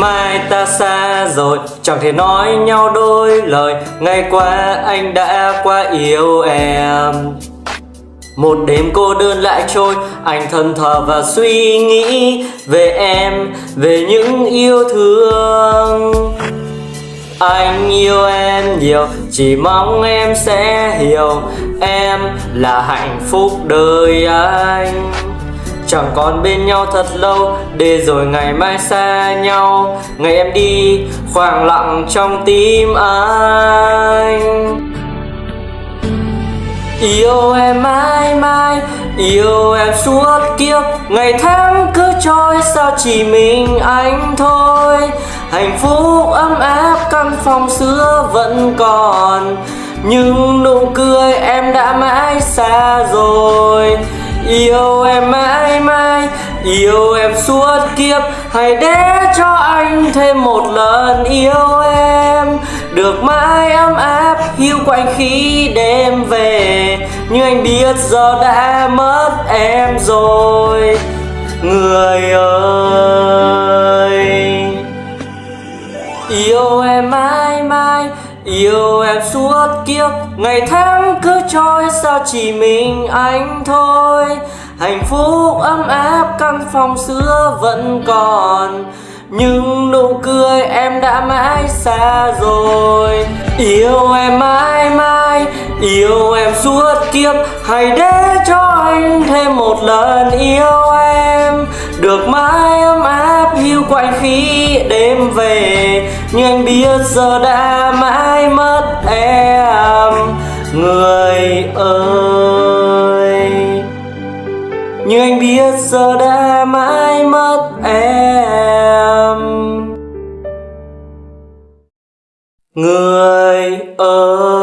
mai ta xa rồi Chẳng thể nói nhau đôi lời. Ngày qua anh đã quá yêu em. Một đêm cô đơn lại trôi Anh thân thờ và suy nghĩ Về em, về những yêu thương. Anh yêu em nhiều Chỉ mong em sẽ hiểu Em là hạnh phúc đời anh. Chẳng còn bên nhau thật lâu, Để rồi ngày mai xa nhau. Ngày em đi, khoảng lặng trong tim anh. Yêu em mãi mãi, Yêu em suốt kiếp. Ngày tháng cứ trôi, sao chỉ mình anh thôi? Hạnh phúc ấm áp, căn phòng xưa vẫn còn. Nhưng nụ cười em đã mãi xa rồi. Yêu em mãi Yêu em suốt kiếp, Hãy để cho anh thêm một lần yêu em. Được mãi ấm áp, hiu quạnh khi đêm về. Nhưng anh biết giờ đã mất em rồi. Người ơi, Yêu em mãi mãi Yêu em suốt kiếp, Ngày tháng cứ trôi sao chỉ mình anh thôi. Hạnh phúc ấm áp, căn phòng xưa vẫn còn. Nhưng nụ cười em đã mãi xa rồi. Yêu em mãi mãi, Yêu em suốt kiếp. Hãy để cho anh thêm một lần yêu em. Được mãi ấm áp quạnh khi đêm về. Nhưng anh biết giờ đã mãi mất em. Người ơi. Nhưng anh biết giờ đã mãi mất em. Người ơi.